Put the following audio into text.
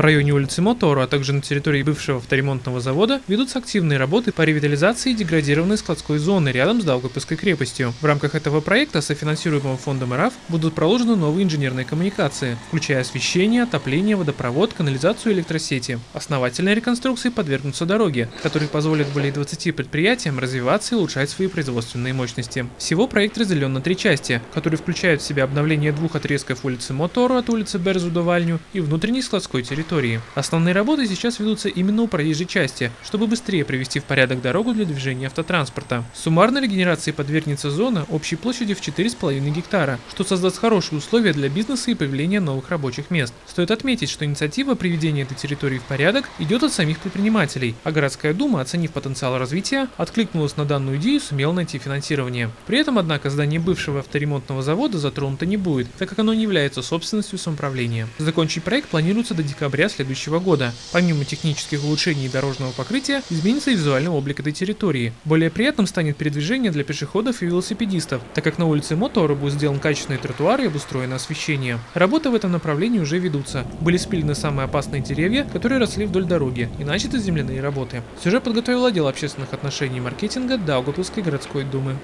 В районе улицы Мотору, а также на территории бывшего авторемонтного завода ведутся активные работы по ревитализации деградированной складской зоны рядом с Даугавпилской крепостью. В рамках этого проекта, софинансируемого фондом РАФ, будут проложены новые инженерные коммуникации, включая освещение, отопление, водопровод, канализацию и электросети. Основательной реконструкции подвергнутся дороги, которые позволят более 20 предприятиям развиваться и улучшать свои производственные мощности. Всего проект разделен на три части, которые включают в себя обновление двух отрезков улицы Мотору от улицы Берзу до Вальню и внутренней складской территории. Основные работы сейчас ведутся именно у проезжей части, чтобы быстрее привести в порядок дорогу для движения автотранспорта. Суммарной регенерации подвергнется зона общей площадью в 4,5 гектара, что создаст хорошие условия для бизнеса и появления новых рабочих мест. Стоит отметить, что инициатива приведения этой территории в порядок идет от самих предпринимателей, а городская дума, оценив потенциал развития, откликнулась на данную идею и сумела найти финансирование. При этом, однако, здание бывшего авторемонтного завода затронуто не будет, так как оно не является собственностью самоуправления. Закончить проект планируется до декабря следующего года. Помимо технических улучшений дорожного покрытия, изменится и визуальный облик этой территории. Более приятным станет передвижение для пешеходов и велосипедистов, так как на улице Мотора будет сделан качественный тротуар и обустроено освещение. Работы в этом направлении уже ведутся. Были спилены самые опасные деревья, которые росли вдоль дороги, и начаты земляные работы. Сюжет подготовил отдел общественных отношений и маркетинга Даугавпилской городской думы.